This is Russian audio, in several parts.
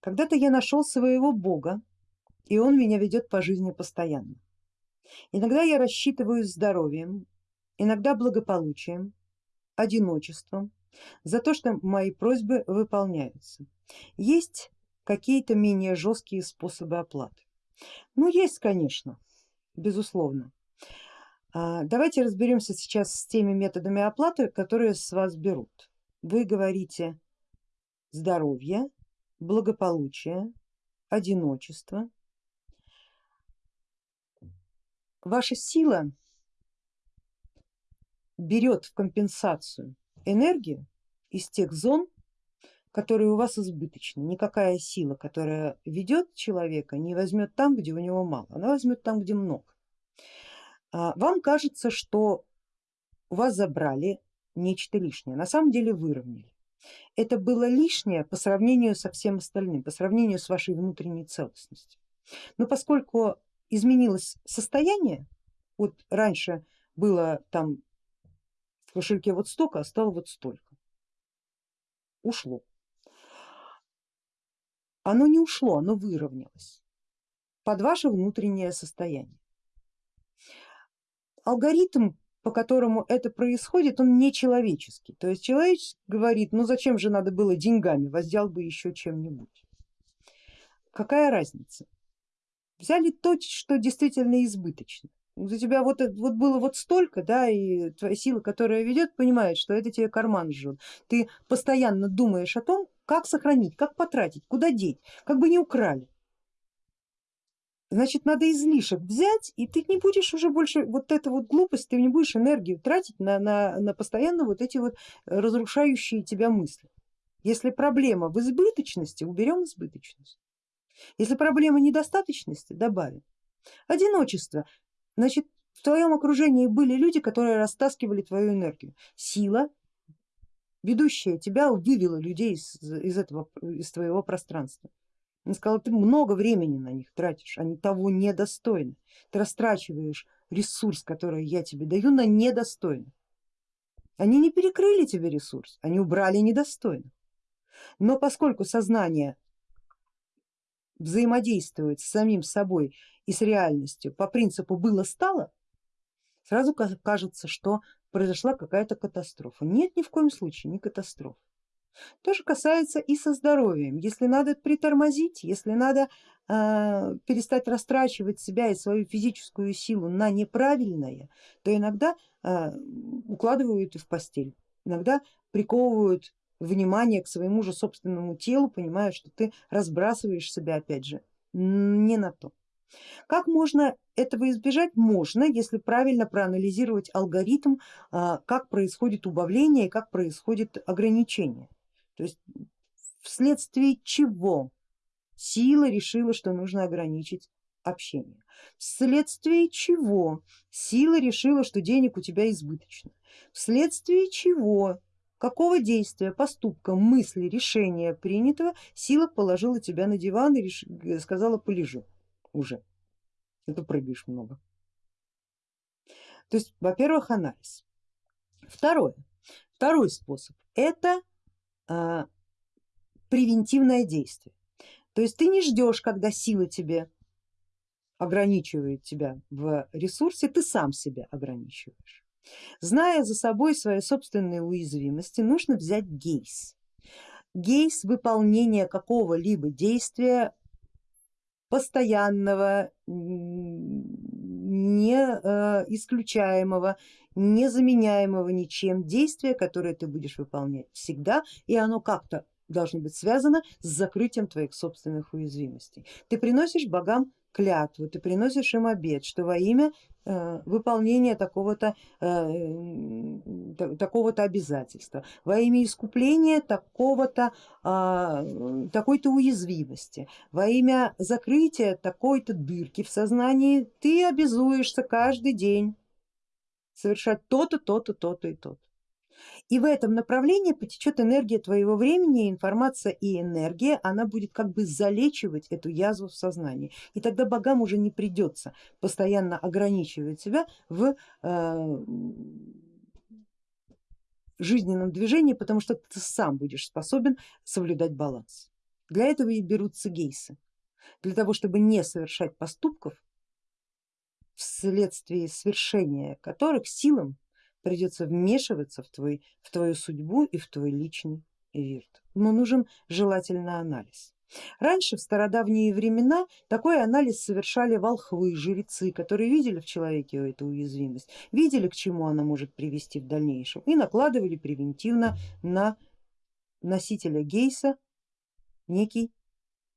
Когда-то я нашел своего бога, и он меня ведет по жизни постоянно. Иногда я рассчитываю здоровьем, иногда благополучием, одиночеством, за то, что мои просьбы выполняются. Есть какие-то менее жесткие способы оплаты. Ну есть, конечно, безусловно. А, давайте разберемся сейчас с теми методами оплаты, которые с вас берут. Вы говорите здоровье, благополучие, одиночество. Ваша сила берет в компенсацию энергию из тех зон, которые у вас избыточны. Никакая сила, которая ведет человека, не возьмет там, где у него мало, она возьмет там, где много. А, вам кажется, что у вас забрали нечто лишнее, на самом деле выровняли. Это было лишнее по сравнению со всем остальным, по сравнению с вашей внутренней целостностью. Но поскольку изменилось состояние, вот раньше было там в кошельке вот столько, а стало вот столько, ушло. Оно не ушло, оно выровнялось под ваше внутреннее состояние. Алгоритм по которому это происходит, он не человеческий. То есть человек говорит, ну зачем же надо было деньгами, воздел бы еще чем-нибудь. Какая разница? Взяли то, что действительно избыточно. У тебя вот, вот было вот столько, да, и твоя сила, которая ведет, понимает, что это тебе карман жжет. Ты постоянно думаешь о том, как сохранить, как потратить, куда деть, как бы не украли значит надо излишек взять и ты не будешь уже больше вот эта вот глупость, ты не будешь энергию тратить на, на, на постоянно вот эти вот разрушающие тебя мысли. Если проблема в избыточности, уберем избыточность. Если проблема недостаточности, добавим. Одиночество, значит в твоем окружении были люди, которые растаскивали твою энергию. Сила, ведущая тебя, вывела людей из, из, этого, из твоего пространства. Он сказал, ты много времени на них тратишь, они того недостойны. Ты растрачиваешь ресурс, который я тебе даю, на недостойных. Они не перекрыли тебе ресурс, они убрали недостойных. Но поскольку сознание взаимодействует с самим собой и с реальностью по принципу было-стало, сразу кажется, что произошла какая-то катастрофа. Нет, ни в коем случае не катастрофа. То же касается и со здоровьем. Если надо притормозить, если надо э, перестать растрачивать себя и свою физическую силу на неправильное, то иногда э, укладывают и в постель, иногда приковывают внимание к своему же собственному телу, понимая, что ты разбрасываешь себя опять же не на то. Как можно этого избежать? Можно, если правильно проанализировать алгоритм, как происходит убавление и как происходит ограничение. То есть вследствие чего сила решила, что нужно ограничить общение, вследствие чего сила решила, что денег у тебя избыточно, вследствие чего, какого действия, поступка, мысли, решения принятого сила положила тебя на диван и реш... сказала полежи уже, это прыгаешь много. То есть, во-первых, анализ. Второе, второй способ это а, превентивное действие. То есть ты не ждешь, когда сила тебе ограничивает тебя в ресурсе, ты сам себя ограничиваешь. Зная за собой свои собственные уязвимости, нужно взять гейс. Гейс выполнения какого-либо действия постоянного, не э, исключаемого, незаменяемого ничем действия, которое ты будешь выполнять всегда, и оно как-то должно быть связано с закрытием твоих собственных уязвимостей. Ты приносишь богам клятву, ты приносишь им обед, что во имя э, выполнения такого-то э, такого-то обязательства, во имя искупления такого-то э, такой-то уязвимости, во имя закрытия такой-то дырки в сознании ты обязуешься каждый день совершать то-то, то-то, то-то и то-то. И в этом направлении потечет энергия твоего времени, информация и энергия, она будет как бы залечивать эту язву в сознании. И тогда богам уже не придется постоянно ограничивать себя в э, жизненном движении, потому что ты сам будешь способен соблюдать баланс. Для этого и берутся гейсы, для того чтобы не совершать поступков, вследствие свершения которых силам придется вмешиваться в, твой, в твою судьбу и в твой личный вирт. Но нужен желательно анализ. Раньше, в стародавние времена, такой анализ совершали волхвы, жрецы, которые видели в человеке эту уязвимость, видели, к чему она может привести в дальнейшем и накладывали превентивно на носителя гейса некий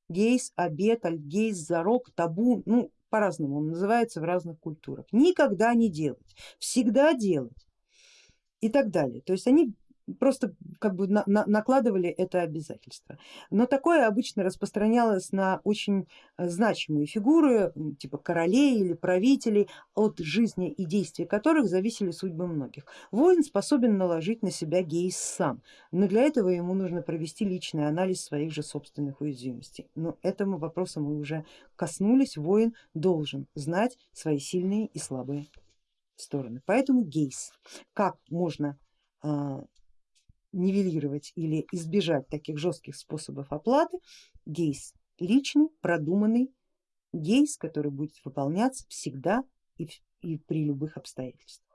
гейс, обет, альгейс, зарок, табу, ну по-разному он называется в разных культурах. Никогда не делать, всегда делать и так далее. То есть они просто как бы на, на, накладывали это обязательство. Но такое обычно распространялось на очень э, значимые фигуры, типа королей или правителей, от жизни и действий которых зависели судьбы многих. Воин способен наложить на себя гейс сам, но для этого ему нужно провести личный анализ своих же собственных уязвимостей. Но этому вопросу мы уже коснулись, воин должен знать свои сильные и слабые стороны. Поэтому гейс, как можно а, нивелировать или избежать таких жестких способов оплаты, гейс личный, продуманный, гейс, который будет выполняться всегда и, и при любых обстоятельствах.